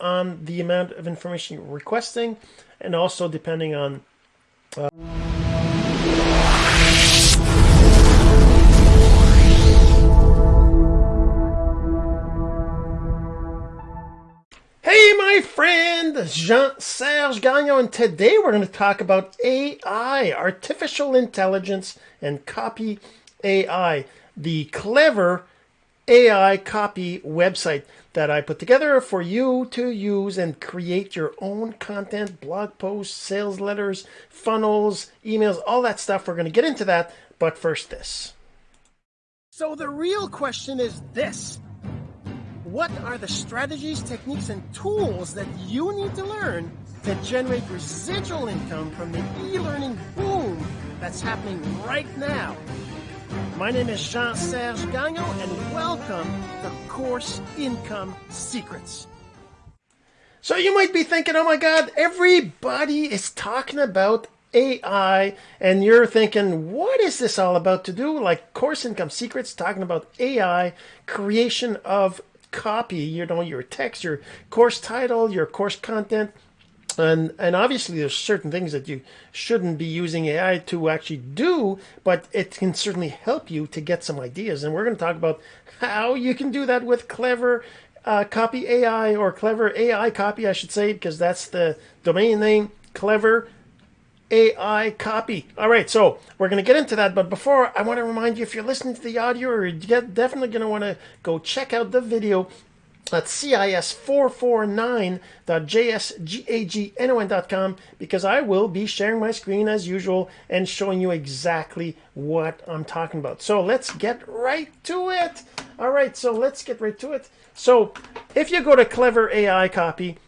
on the amount of information you're requesting and also depending on uh, Hey, my friend, Jean-Serge Gagnon, and today we're going to talk about AI, artificial intelligence, and copy AI, the clever AI copy website that I put together for you to use and create your own content, blog posts, sales letters, funnels, emails, all that stuff. We're going to get into that, but first this. So the real question is this. What are the strategies, techniques, and tools that you need to learn to generate residual income from the e-learning boom that's happening right now? My name is Jean-Serge Gagnon, and welcome to Course Income Secrets. So you might be thinking, oh my God, everybody is talking about AI, and you're thinking, what is this all about to do? Like Course Income Secrets talking about AI, creation of copy, you know, your text, your course title, your course content. And, and obviously there's certain things that you shouldn't be using AI to actually do, but it can certainly help you to get some ideas. And we're going to talk about how you can do that with clever uh, copy AI or clever AI copy, I should say, because that's the domain name, clever AI copy. All right, so we're going to get into that. But before, I want to remind you if you're listening to the audio, you're definitely going to want to go check out the video at cis449.jsgagnon.com because I will be sharing my screen as usual and showing you exactly what I'm talking about. So let's get right to it. All right, so let's get right to it. So if you go to Clever AI Copy,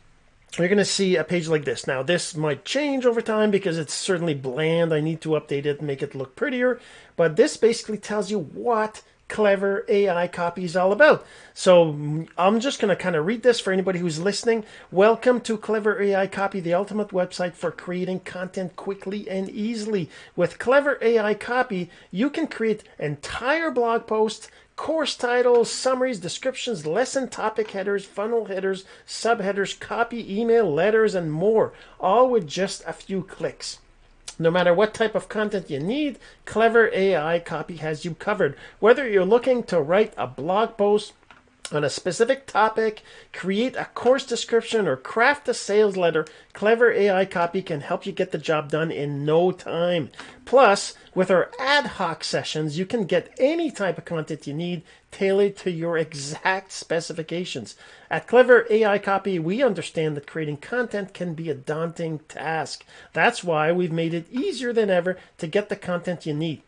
you're going to see a page like this. Now, this might change over time because it's certainly bland. I need to update it and make it look prettier. But this basically tells you what clever AI copy is all about. So I'm just going to kind of read this for anybody who's listening. Welcome to Clever AI Copy, the ultimate website for creating content quickly and easily. With Clever AI Copy, you can create entire blog posts course titles, summaries, descriptions, lesson topic headers, funnel headers, subheaders, copy, email, letters, and more, all with just a few clicks. No matter what type of content you need, Clever AI Copy has you covered. Whether you're looking to write a blog post, on a specific topic, create a course description, or craft a sales letter, Clever AI Copy can help you get the job done in no time. Plus, with our ad hoc sessions, you can get any type of content you need tailored to your exact specifications. At Clever AI Copy, we understand that creating content can be a daunting task. That's why we've made it easier than ever to get the content you need.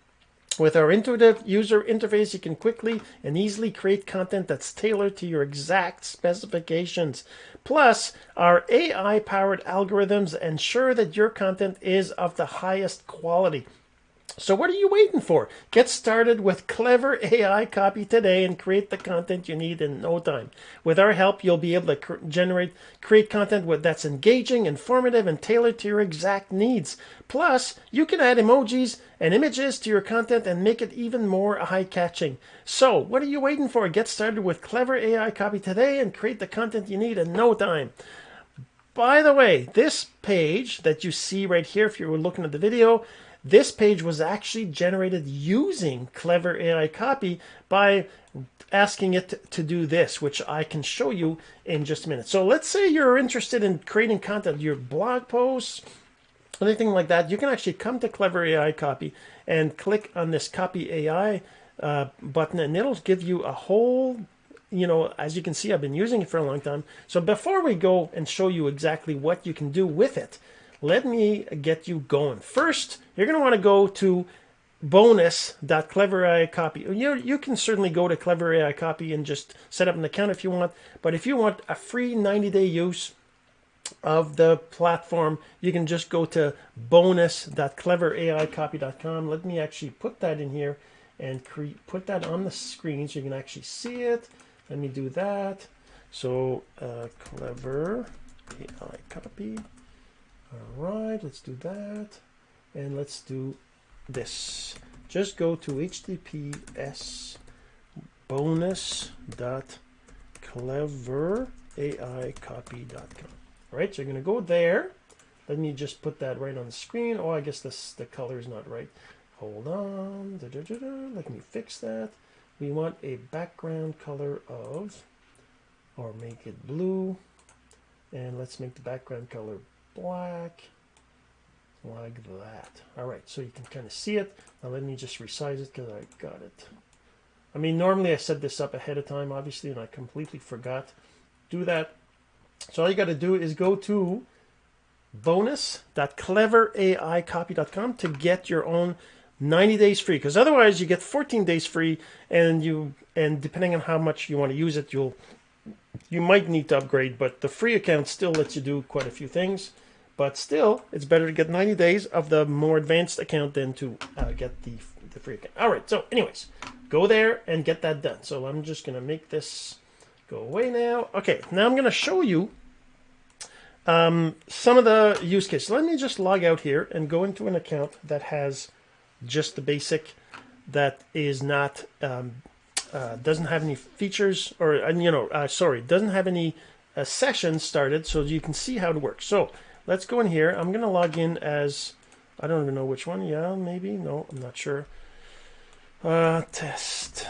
With our intuitive user interface, you can quickly and easily create content that's tailored to your exact specifications. Plus, our AI powered algorithms ensure that your content is of the highest quality. So what are you waiting for? Get started with clever AI copy today and create the content you need in no time. With our help, you'll be able to cr generate, create content with, that's engaging, informative, and tailored to your exact needs. Plus, you can add emojis and images to your content and make it even more eye-catching. So, what are you waiting for? Get started with clever AI copy today and create the content you need in no time. By the way, this page that you see right here, if you were looking at the video, this page was actually generated using Clever AI Copy by asking it to do this, which I can show you in just a minute. So let's say you're interested in creating content, your blog posts, anything like that. You can actually come to Clever AI Copy and click on this Copy AI uh, button, and it'll give you a whole you know, as you can see, I've been using it for a long time. So before we go and show you exactly what you can do with it, let me get you going. First, you're going to want to go to bonus.clever.ai You, you can certainly go to Clever AI Copy and just set up an account if you want. But if you want a free 90-day use of the platform, you can just go to bonus.cleveraicopy.com. Let me actually put that in here and put that on the screen so you can actually see it. Let me do that. So uh, Clever AI Copy. All right, let's do that. And let's do this. Just go to https bonus dot All right, so you're going to go there. Let me just put that right on the screen. Oh, I guess this the color is not right. Hold on. Da, da, da, Let me fix that. We want a background color of, or make it blue. And let's make the background color black like that. All right, so you can kind of see it. Now let me just resize it because I got it. I mean, normally I set this up ahead of time, obviously, and I completely forgot. Do that. So all you got to do is go to bonus.cleveraicopy.com to get your own 90 days free because otherwise you get 14 days free and you and depending on how much you want to use it you'll you might need to upgrade but the free account still lets you do quite a few things but still it's better to get 90 days of the more advanced account than to uh, get the, the free account. All right so anyways go there and get that done. So i'm just going to make this go away now. Okay now i'm going to show you um, some of the use cases. Let me just log out here and go into an account that has just the basic that is not um, uh, doesn't have any features or you know uh, sorry doesn't have any uh, sessions started so you can see how it works. So let's go in here. I'm gonna log in as I don't even know which one. Yeah maybe. No I'm not sure. Uh, test.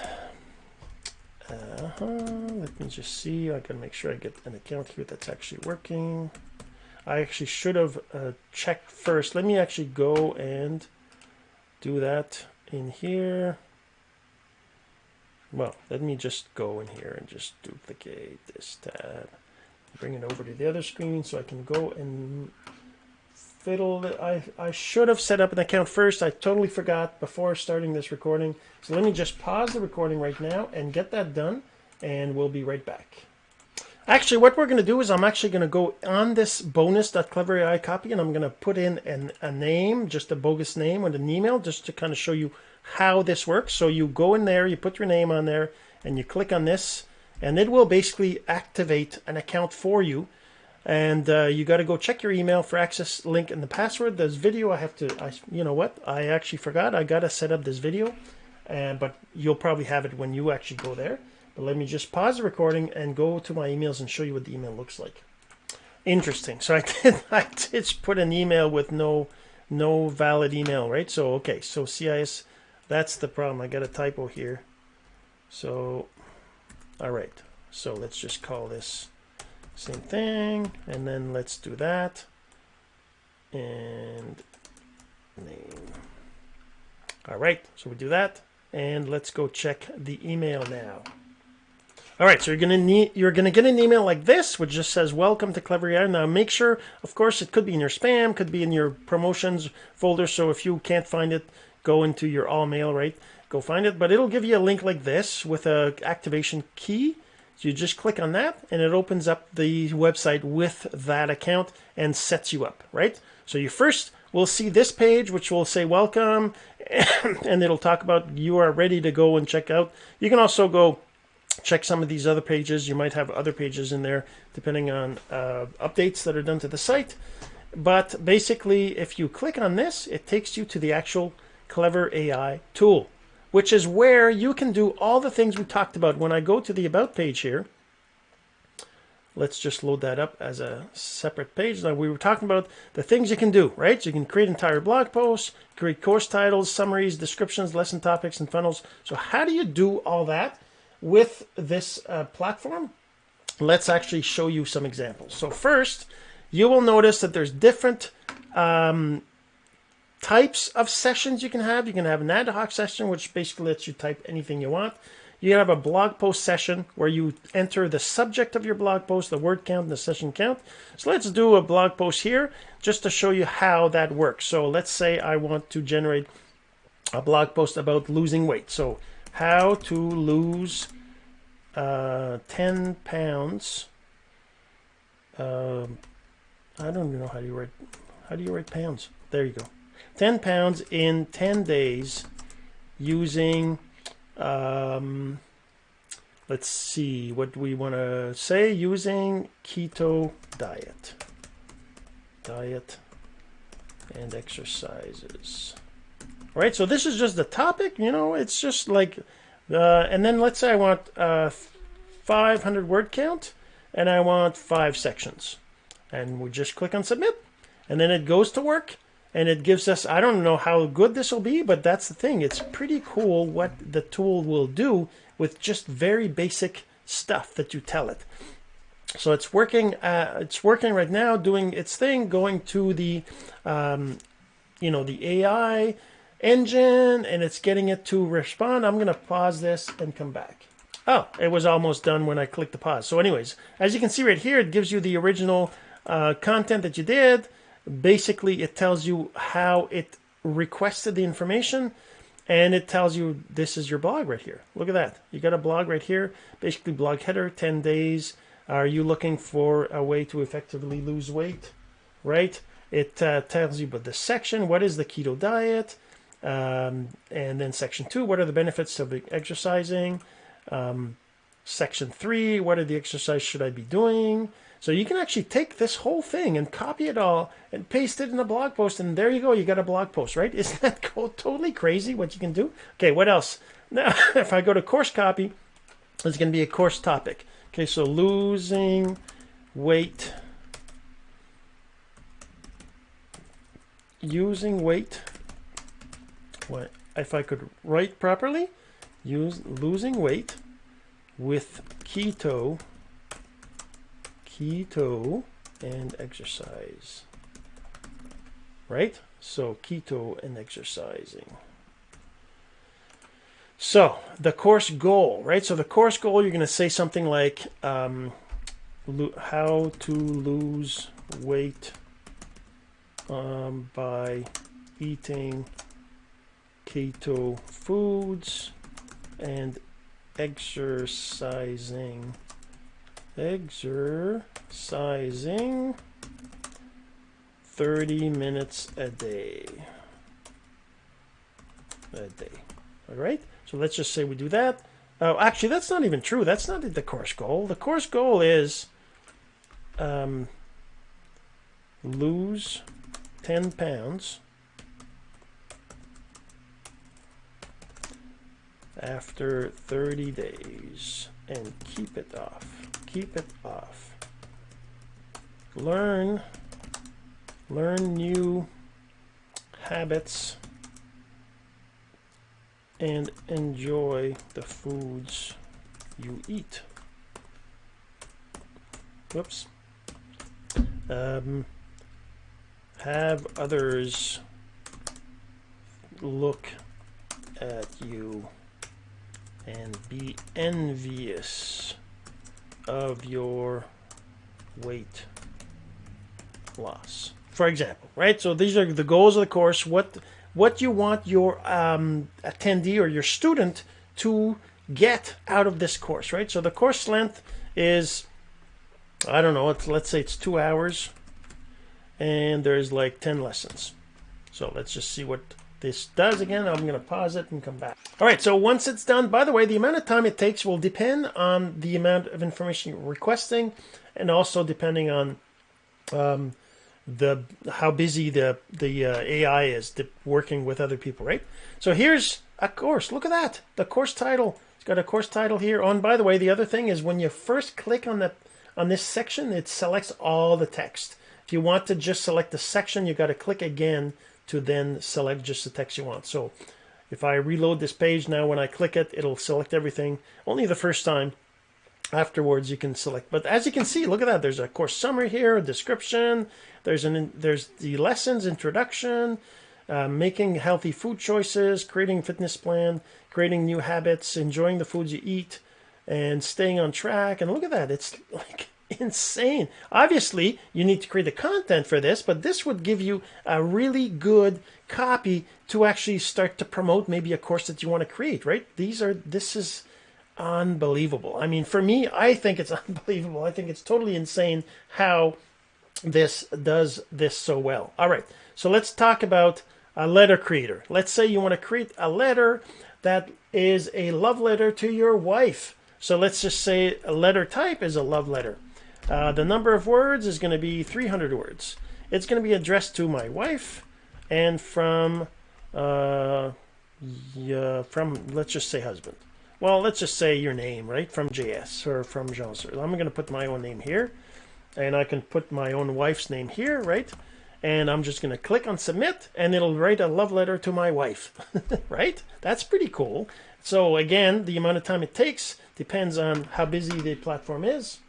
-huh. let me just see. I gotta make sure I get an account here that's actually working. I actually should have uh, checked first. Let me actually go and do that in here. Well, let me just go in here and just duplicate this tab. Bring it over to the other screen so I can go and fiddle. I, I should have set up an account first. I totally forgot before starting this recording. So let me just pause the recording right now and get that done and we'll be right back. Actually, what we're going to do is I'm actually going to go on this bonus.clever copy and I'm going to put in an, a name, just a bogus name with an email, just to kind of show you how this works. So you go in there, you put your name on there, and you click on this, and it will basically activate an account for you. And uh, you got to go check your email for access link and the password. This video, I have to, I, you know what? I actually forgot. I got to set up this video, and but you'll probably have it when you actually go there. But let me just pause the recording and go to my emails and show you what the email looks like. Interesting. So I did I did put an email with no no valid email, right? So okay, so CIS that's the problem. I got a typo here. So all right. So let's just call this same thing and then let's do that and name. All right, so we do that and let's go check the email now. All right, so you're gonna need you're gonna get an email like this, which just says "Welcome to Clever AI." Now, make sure, of course, it could be in your spam, could be in your promotions folder. So if you can't find it, go into your all mail, right? Go find it, but it'll give you a link like this with a activation key. So you just click on that, and it opens up the website with that account and sets you up, right? So you first will see this page, which will say "Welcome," and it'll talk about you are ready to go and check out. You can also go check some of these other pages. You might have other pages in there depending on uh, updates that are done to the site. But basically, if you click on this, it takes you to the actual Clever AI tool, which is where you can do all the things we talked about. When I go to the About page here, let's just load that up as a separate page. Now, we were talking about the things you can do, right? So you can create entire blog posts, create course titles, summaries, descriptions, lesson topics, and funnels. So how do you do all that? with this uh, platform, let's actually show you some examples. So first, you will notice that there's different um, types of sessions you can have. You can have an ad hoc session, which basically lets you type anything you want. You can have a blog post session where you enter the subject of your blog post, the word count, and the session count. So let's do a blog post here just to show you how that works. So let's say I want to generate a blog post about losing weight. So how to lose uh, 10 pounds. Um, I don't even know how do you write. How do you write pounds? There you go. 10 pounds in 10 days using. Um, let's see what we want to say using keto diet. Diet and exercises. All right, so this is just the topic, you know, it's just like uh, and then let's say I want uh, 500 word count. and I want five sections. And we just click on submit, and then it goes to work and it gives us i don't know how good this will be but that's the thing. It's pretty cool what the tool will do with just very basic stuff that you tell it. So it's working uh, it's working right now doing its thing going to the um, you know the ai engine and it's getting it to respond. I'm going to pause this and come back. Oh it was almost done when i clicked the pause. So anyways as you can see right here it gives you the original uh, content that you did basically it tells you how it requested the information and it tells you this is your blog right here. Look at that. You got a blog right here, basically blog header, 10 days. Are you looking for a way to effectively lose weight? Right? It uh, tells you about the section, what is the keto diet? Um, and then section two, what are the benefits of exercising? Um, section three, what are the exercise should I be doing? So you can actually take this whole thing and copy it all and paste it in a blog post, and there you go. You got a blog post, right? Isn't that totally crazy what you can do? Okay, what else? Now, if I go to course copy, it's going to be a course topic. Okay, so losing weight, using weight. What if I could write properly? Use losing weight with keto keto and exercise. Right? So keto and exercising. So the course goal, right? So the course goal, you're going to say something like um, how to lose weight um, by eating keto foods and exercising exercising 30 minutes a day. A day. All right. So let's just say we do that. Oh, actually, that's not even true. That's not the course goal. The course goal is um, lose 10 pounds after 30 days and keep it off keep it off. Learn, learn new habits and enjoy the foods you eat. Whoops. Um, have others look at you and be envious of your weight loss. For example, right? So these are the goals of the course. What what you want your um, attendee or your student to get out of this course, right? So the course length is, I don't know, let's say it's two hours, and there's like 10 lessons. So let's just see what this does again. I'm going to pause it and come back. All right, so once it's done, by the way, the amount of time it takes will depend on the amount of information you're requesting and also depending on um, the how busy the the uh, AI is working with other people, right? So here's a course. Look at that. The course title. It's got a course title here. And by the way, the other thing is when you first click on the on this section, it selects all the text. If you want to just select the section, you got to click again to then select just the text you want. So if I reload this page now, when I click it, it'll select everything only the first time. Afterwards, you can select. But as you can see, look at that. There's a course summary here, a description. There's an there's the lessons introduction, uh, making healthy food choices, creating fitness plan, creating new habits, enjoying the foods you eat, and staying on track. And look at that. It's like insane. Obviously, you need to create the content for this, but this would give you a really good copy to actually start to promote maybe a course that you want to create, right? These are, this is unbelievable. I mean, for me, I think it's unbelievable. I think it's totally insane how this does this so well. All right, so let's talk about a letter creator. Let's say you want to create a letter that is a love letter to your wife. So let's just say a letter type is a love letter. Uh, the number of words is going to be 300 words. It's going to be addressed to my wife and from, uh, yeah, from let's just say husband. well, let's just say your name, right, from JS or from Jean. I'm going to put my own name here, and I can put my own wife's name here, right? And I'm just going to click on submit, and it'll write a love letter to my wife, right? That's pretty cool. So again, the amount of time it takes depends on how busy the platform is.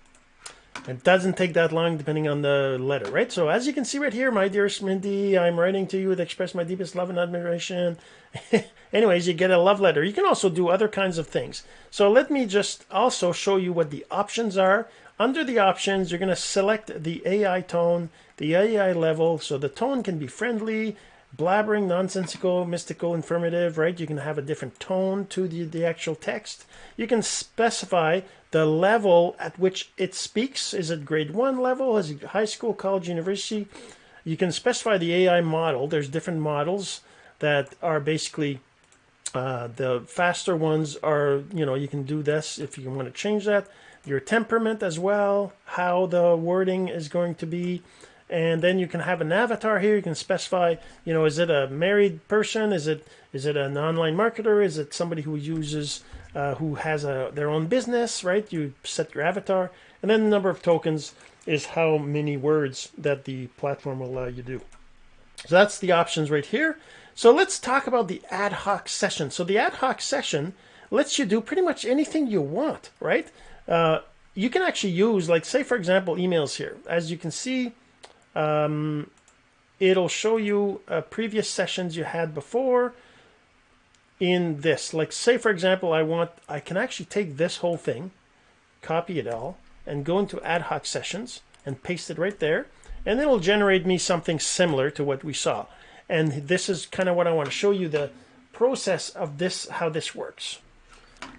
It doesn't take that long depending on the letter, right? So as you can see right here, my dearest Mindy, I'm writing to you to express my deepest love and admiration. Anyways, you get a love letter. You can also do other kinds of things. So let me just also show you what the options are. Under the options, you're going to select the AI tone, the AI level. So the tone can be friendly, blabbering, nonsensical, mystical, informative, right? You can have a different tone to the, the actual text. You can specify the level at which it speaks. Is it grade one level? Is it high school, college, university? You can specify the AI model. There's different models that are basically uh, the faster ones are, you know, you can do this if you want to change that. Your temperament as well, how the wording is going to be and then you can have an avatar here. You can specify, you know, is it a married person? Is it is it an online marketer? Is it somebody who uses uh, who has a their own business? Right? You set your avatar, and then the number of tokens is how many words that the platform will allow you to do. So that's the options right here. So let's talk about the ad hoc session. So the ad hoc session lets you do pretty much anything you want, right? Uh, you can actually use, like, say, for example, emails here. As you can see, um, it'll show you uh, previous sessions you had before in this. Like say, for example, I want, I can actually take this whole thing, copy it all, and go into ad hoc sessions and paste it right there. And it'll generate me something similar to what we saw. And this is kind of what I want to show you the process of this, how this works.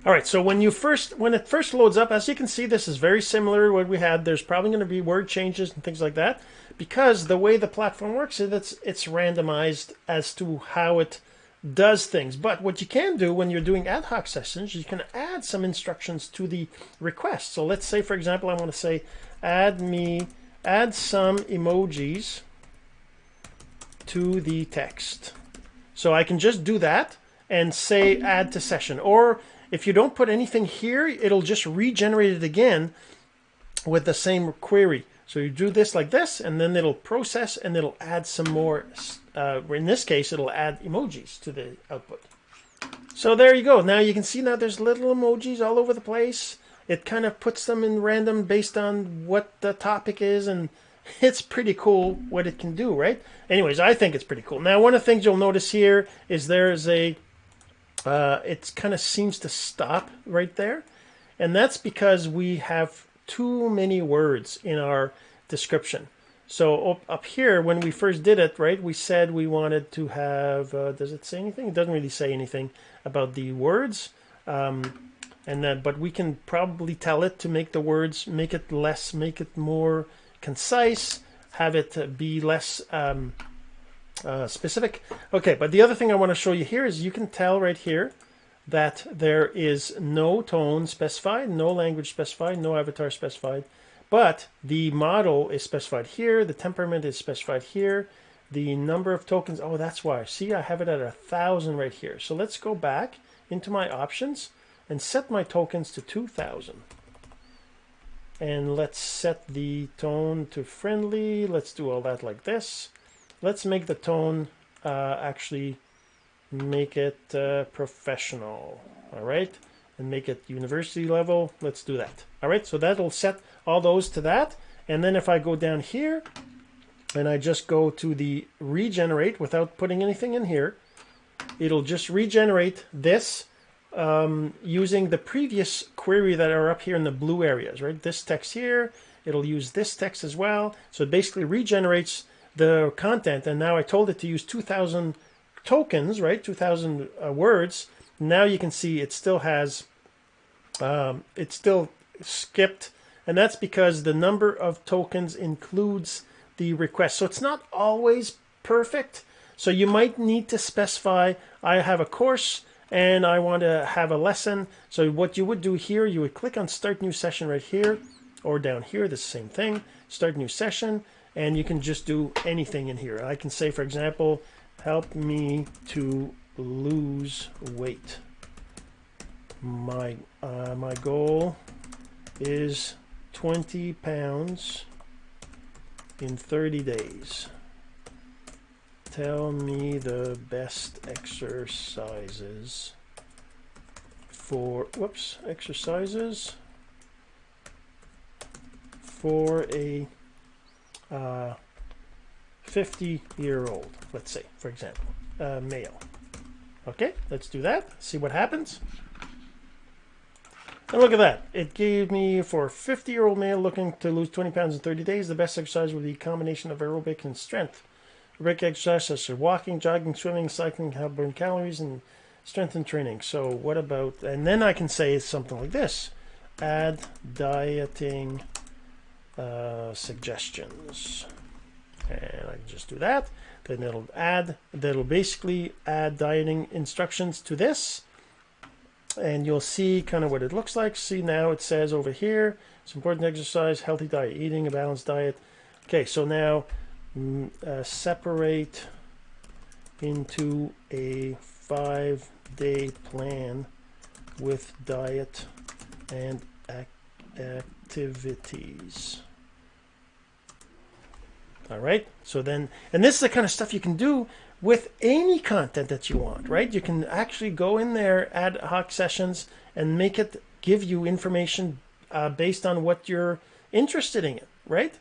All right, so when you first, when it first loads up, as you can see, this is very similar to what we had. There's probably going to be word changes and things like that because the way the platform works is it's, it's randomized as to how it does things. But what you can do when you're doing ad hoc sessions, you can add some instructions to the request. So let's say, for example, I want to say, add me, add some emojis to the text. So I can just do that and say add to session. Or if you don't put anything here, it'll just regenerate it again with the same query. So you do this like this, and then it'll process and it'll add some more. Uh, in this case, it'll add emojis to the output. So there you go. Now you can see now there's little emojis all over the place. It kind of puts them in random based on what the topic is, and it's pretty cool what it can do, right? Anyways, I think it's pretty cool. Now, one of the things you'll notice here is there's a, uh, it kind of seems to stop right there. And that's because we have too many words in our description. So up, here, when we first did it, right, we said we wanted to have, uh, does it say anything? It doesn't really say anything about the words. Um, and then, but we can probably tell it to make the words, make it less, make it more concise, have it be less um, uh, specific. Okay, but the other thing I want to show you here is you can tell right here that there is no tone specified, no language specified, no avatar specified, but the model is specified here, the temperament is specified here, the number of tokens, oh, that's why. See, I have it at a thousand right here. So let's go back into my options and set my tokens to 2000. And let's set the tone to friendly. Let's do all that like this. Let's make the tone uh, actually make it uh, professional all right and make it university level let's do that all right so that'll set all those to that and then if I go down here and I just go to the regenerate without putting anything in here it'll just regenerate this um, using the previous query that are up here in the blue areas right this text here it'll use this text as well so it basically regenerates the content and now I told it to use 2000 tokens, right? 2000 uh, words. Now you can see it still has, um, it's still skipped. And that's because the number of tokens includes the request. So it's not always perfect. So you might need to specify, I have a course and I want to have a lesson. So what you would do here, you would click on start new session right here or down here, the same thing, start new session. And you can just do anything in here. I can say, for example, help me to lose weight. my uh, my goal is 20 pounds in 30 days. Tell me the best exercises for, whoops, exercises for a uh, 50 year old, let's say, for example, uh, male. Okay, let's do that. See what happens. And look at that. It gave me for a 50 year old male looking to lose 20 pounds in 30 days, the best exercise would be a combination of aerobic and strength. Aerobic exercise such as walking, jogging, swimming, cycling help burn calories and strengthen training. So what about, and then I can say something like this. Add dieting uh, suggestions. And I can just do that. Then it'll add, that'll basically add dieting instructions to this and you'll see kind of what it looks like. See now it says over here, it's important exercise, healthy diet, eating a balanced diet. Okay, so now mm, uh, separate into a five day plan with diet and ac activities. All right, so then, and this is the kind of stuff you can do with any content that you want, right? You can actually go in there, ad hoc sessions, and make it give you information uh, based on what you're interested in, right?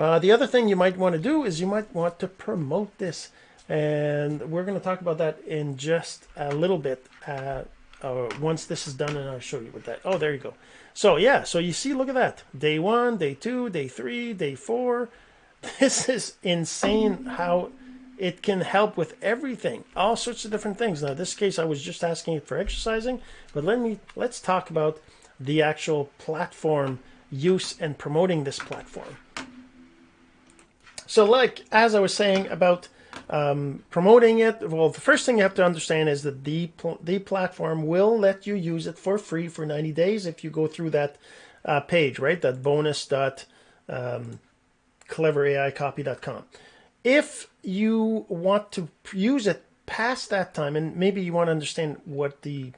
Uh, the other thing you might want to do is you might want to promote this. And we're going to talk about that in just a little bit uh, uh, once this is done, and I'll show you what that. Oh, there you go. So, yeah, so you see, look at that. Day one, day two, day three, day four. This is insane how it can help with everything, all sorts of different things. Now, this case, I was just asking it for exercising, but let me let's talk about the actual platform use and promoting this platform. So, like as I was saying about um, promoting it, well, the first thing you have to understand is that the the platform will let you use it for free for 90 days if you go through that uh, page, right? That bonus dot um, cleveraicopy.com if you want to use it past that time, and maybe you want to understand what the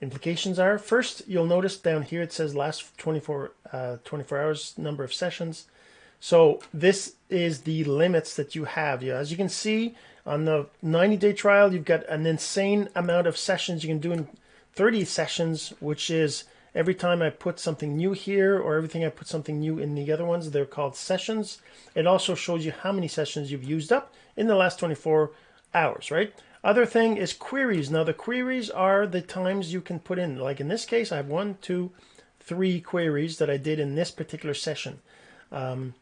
implications are, first you'll notice down here it says last 24, uh, 24 hours number of sessions. So this is the limits that you have. As you can see on the 90 day trial, you've got an insane amount of sessions you can do in 30 sessions, which is every time I put something new here or everything I put something new in the other ones, they're called sessions. It also shows you how many sessions you've used up in the last 24 hours, right? Other thing is queries. Now the queries are the times you can put in. Like in this case, I have one, two, three queries that I did in this particular session. Um,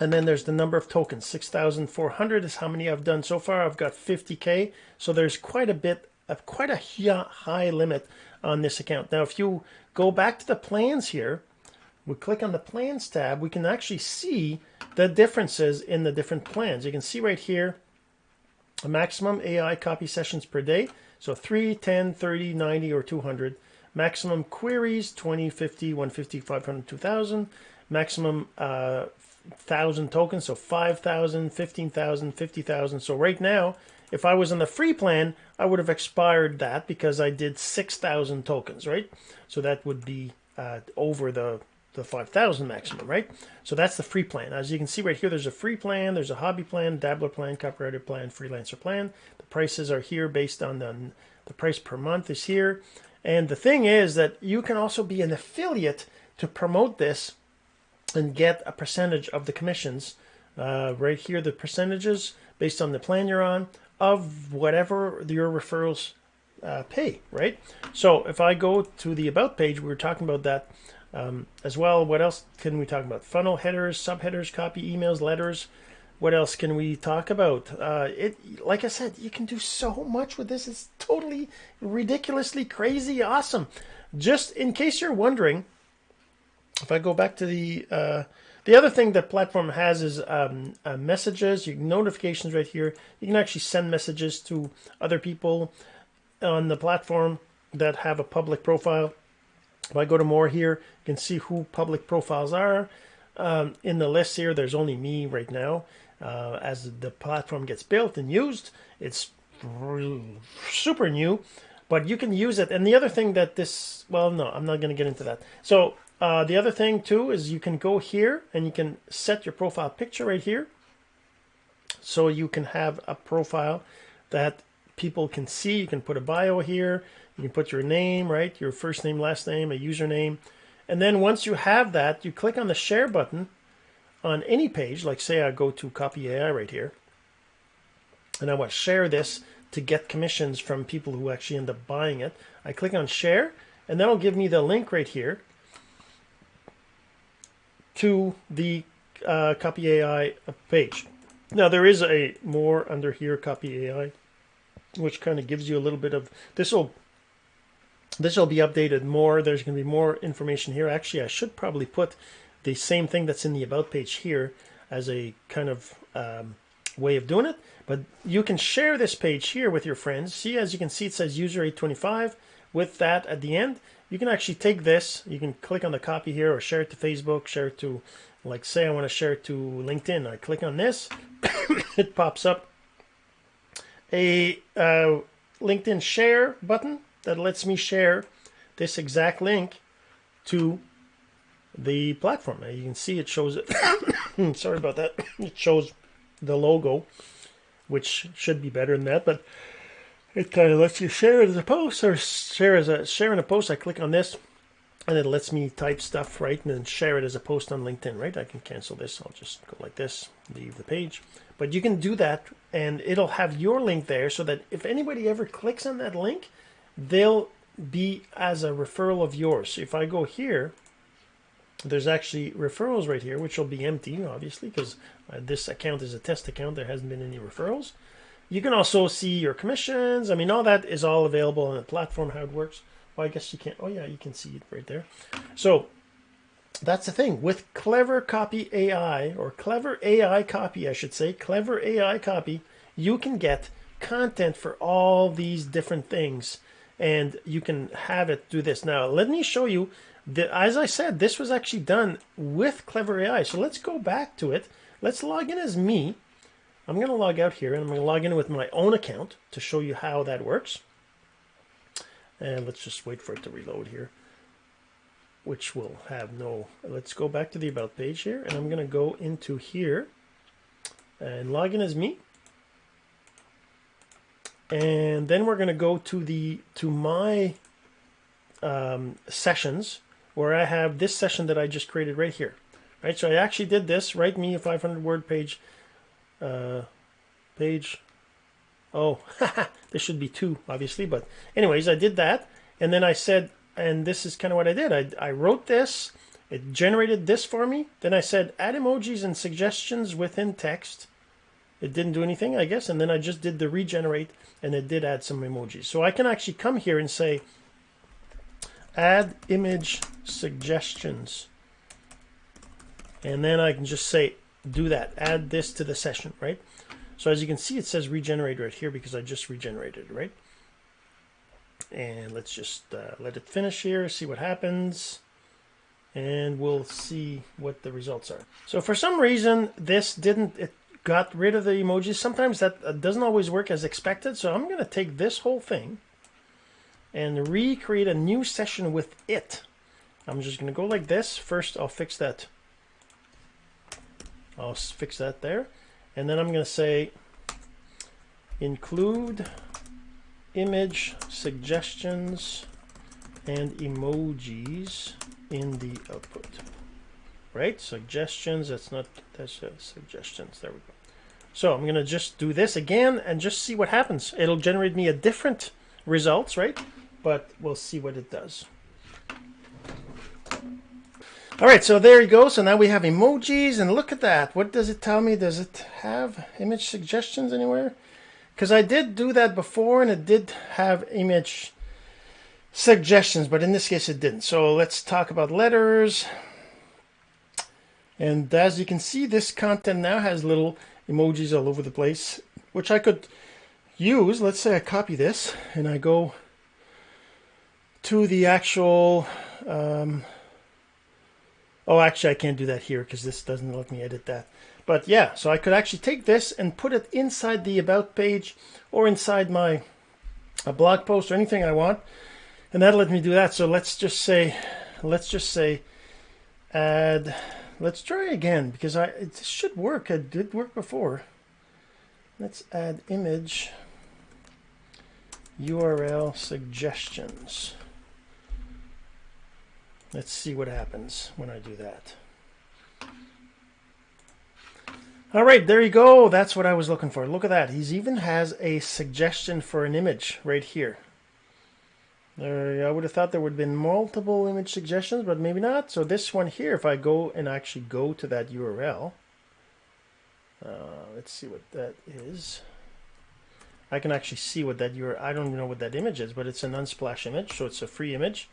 and then there's the number of tokens. 6,400 is how many I've done so far. I've got 50K. So there's quite a bit of quite a high limit on this account. Now, if you go back to the plans here, we click on the plans tab, we can actually see the differences in the different plans. You can see right here, a maximum AI copy sessions per day. So 3, 10, 30, 90, or 200. Maximum queries, 20, 50, 150, 500, 2000. Maximum uh, 1,000 tokens, so 5,000, 15,000, 50,000. So right now, if I was on the free plan, I would have expired that because I did 6,000 tokens, right? So that would be uh, over the, the 5,000 maximum, right? So that's the free plan. As you can see right here, there's a free plan, there's a hobby plan, dabbler plan, copywriter plan, freelancer plan. The prices are here based on the, the price per month is here. And the thing is that you can also be an affiliate to promote this and get a percentage of the commissions. Uh, right here, the percentages based on the plan you're on of whatever your referrals uh, pay, right? So if I go to the About page, we were talking about that um, as well. What else can we talk about? Funnel headers, subheaders, copy, emails, letters. What else can we talk about? Uh, it, like I said, you can do so much with this. It's totally ridiculously crazy awesome. Just in case you're wondering, if I go back to the uh, the other thing that platform has is um, uh, messages, you notifications right here. You can actually send messages to other people on the platform that have a public profile. If I go to more here, you can see who public profiles are. Um, in the list here, there's only me right now. Uh, as the platform gets built and used, it's super new. but you can use it. And the other thing that this, well, no, I'm not going to get into that. So uh, the other thing too is you can go here and you can set your profile picture right here. So you can have a profile that people can see. You can put a bio here. You can put your name, right? Your first name, last name, a username. And then once you have that, you click on the share button on any page. Like say I go to copy AI right here. And I want to share this to get commissions from people who actually end up buying it. I click on share and that'll give me the link right here to the uh, copy AI page. Now there is a more under here copy AI which kind of gives you a little bit of this will this will be updated more. There's going to be more information here. Actually, I should probably put the same thing that's in the about page here as a kind of um, way of doing it. But you can share this page here with your friends. See, as you can see, it says user 825 with that at the end. You can actually take this, you can click on the copy here or share it to Facebook, share it to, like say I want to share it to LinkedIn. I click on this, it pops up a uh, LinkedIn share button that lets me share this exact link to the platform. Now you can see it shows it. Sorry about that. It shows the logo, which should be better than that, but it kind of lets you share as a post or share as a share in a post. I click on this and it lets me type stuff right and then share it as a post on LinkedIn, right? I can cancel this. I'll just go like this, leave the page. But you can do that and it'll have your link there so that if anybody ever clicks on that link, they'll be as a referral of yours. So if I go here, there's actually referrals right here, which will be empty, obviously, because uh, this account is a test account. There hasn't been any referrals. You can also see your commissions. I mean, all that is all available on the platform, how it works. Well, I guess you can't. Oh, yeah, you can see it right there. So that's the thing. With Clever Copy AI, or Clever AI Copy, I should say, Clever AI Copy, you can get content for all these different things. And you can have it do this. Now, let me show you the, as I said, this was actually done with Clever AI. So let's go back to it. Let's log in as me. I'm going to log out here and I'm going to log in with my own account to show you how that works. And let's just wait for it to reload here, which will have no, let's go back to the about page here and I'm going to go into here and log in as me. And then we're going to go to the, to my um, sessions where I have this session that I just created right here. Right, so I actually did this, write me a 500 word page, uh, page, oh, this should be two, obviously, but anyways, I did that, and then I said, and this is kind of what I did, I, I wrote this, it generated this for me, then I said, add emojis and suggestions within text, it didn't do anything, I guess, and then I just did the regenerate, and it did add some emojis. So I can actually come here and say, add image suggestions. And then I can just say, do that, add this to the session, right? So as you can see, it says regenerate right here because I just regenerated, it, right? And let's just uh, let it finish here, see what happens. And we'll see what the results are. So for some reason, this didn't, it got rid of the emojis. Sometimes that uh, doesn't always work as expected. So I'm going to take this whole thing and recreate a new session with it. I'm just going to go like this. First, I'll fix that. I'll fix that there. And then I'm going to say include image suggestions and emojis in the output. Right? Suggestions, that's not, that's uh, suggestions. There we go. So I'm going to just do this again and just see what happens. It'll generate me a different results, right? But we'll see what it does. All right, so there you go. So now we have emojis, and look at that. What does it tell me? Does it have image suggestions anywhere? Because I did do that before, and it did have image suggestions, but in this case it didn't. So let's talk about letters. And as you can see, this content now has little emojis all over the place, which I could use. Let's say I copy this, and I go to the actual... Um, Oh, actually, I can't do that here because this doesn't let me edit that. But yeah, so I could actually take this and put it inside the About page or inside my a blog post or anything I want, and that'll let me do that. So let's just say, let's just say, add. Let's try again because I it should work. It did work before. Let's add image URL suggestions. Let's see what happens when I do that. All right, there you go. That's what I was looking for. Look at that. He's even has a suggestion for an image right here. There, I would have thought there would have been multiple image suggestions, but maybe not. So this one here, if I go and actually go to that URL, uh, let's see what that is. I can actually see what that URL, I don't know what that image is, but it's an Unsplash image, so it's a free image.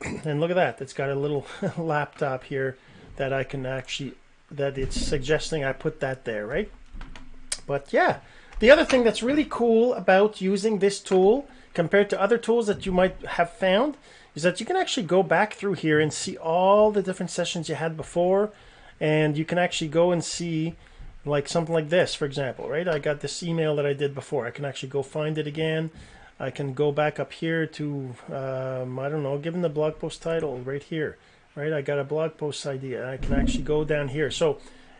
And look at that, it's got a little laptop here that I can actually that it's suggesting I put that there, right? But yeah, the other thing that's really cool about using this tool compared to other tools that you might have found is that you can actually go back through here and see all the different sessions you had before. And you can actually go and see like something like this for example right? I got this email that I did before. I can actually go find it again I can go back up here to um, I don't know given the blog post title right here right? I got a blog post idea. I can actually go down here. So,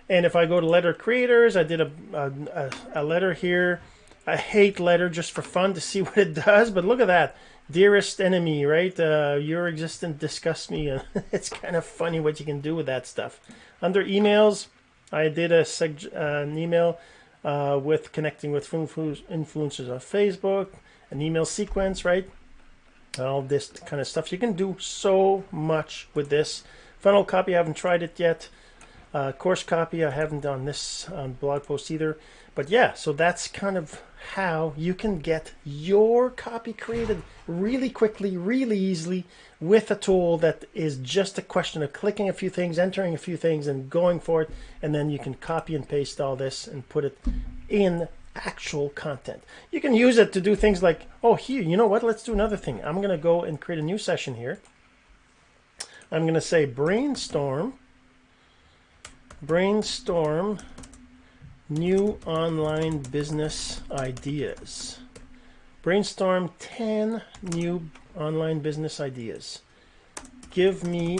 and if I go to letter creators, I did a, a, a letter here. I hate letter just for fun to see what it does, but look at that. Dearest enemy, right? Uh, your existence disgusts me. it's kind of funny what you can do with that stuff. Under emails, I did a seg- uh, an email uh, with connecting with influencers on Facebook, an email sequence, right? all this kind of stuff. You can do so much with this. Funnel copy, I haven't tried it yet. Uh, course copy, I haven't done this on blog post either. But yeah, so that's kind of how you can get your copy created really quickly, really easily with a tool that is just a question of clicking a few things, entering a few things, and going for it. And then you can copy and paste all this and put it in actual content. You can use it to do things like, oh, here, you know what? Let's do another thing. I'm going to go and create a new session here. I'm going to say brainstorm, brainstorm new online business ideas. Brainstorm 10 new online business ideas. Give me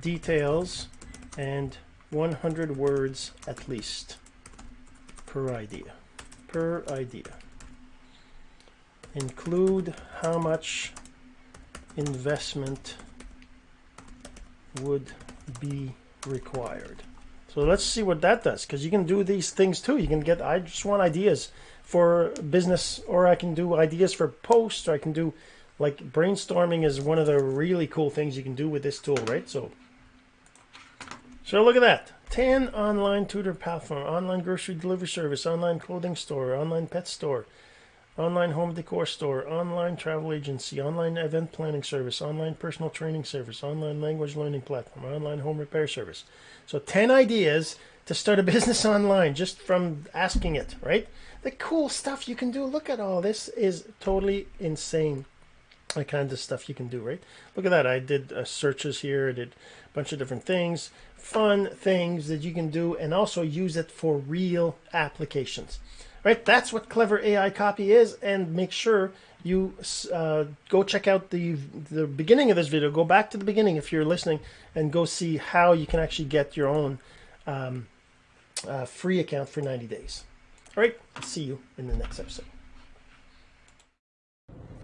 details and 100 words at least per idea per idea. Include how much investment would be required. So let's see what that does because you can do these things too. You can get, I just want ideas for business or I can do ideas for posts or I can do like brainstorming is one of the really cool things you can do with this tool, right? So, so look at that. 10 online tutor platform, online grocery delivery service, online clothing store, online pet store, online home decor store, online travel agency, online event planning service, online personal training service, online language learning platform, online home repair service. So 10 ideas to start a business online just from asking it, right? The cool stuff you can do. Look at all this is totally insane. The kind of stuff you can do, right? Look at that. I did uh, searches here. I did a bunch of different things fun things that you can do and also use it for real applications. Right, that's what Clever AI Copy is, and make sure you uh, go check out the the beginning of this video. Go back to the beginning if you're listening, and go see how you can actually get your own um, uh, free account for 90 days. All right, see you in the next episode.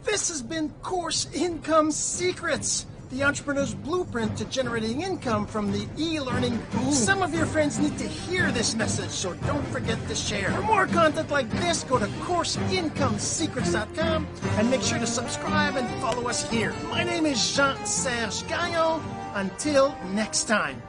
This has been Course Income Secrets the entrepreneur's blueprint to generating income from the e-learning boom. Some of your friends need to hear this message, so don't forget to share. For more content like this, go to CourseIncomeSecrets.com and make sure to subscribe and follow us here. My name is Jean-Serge Gagnon. Until next time.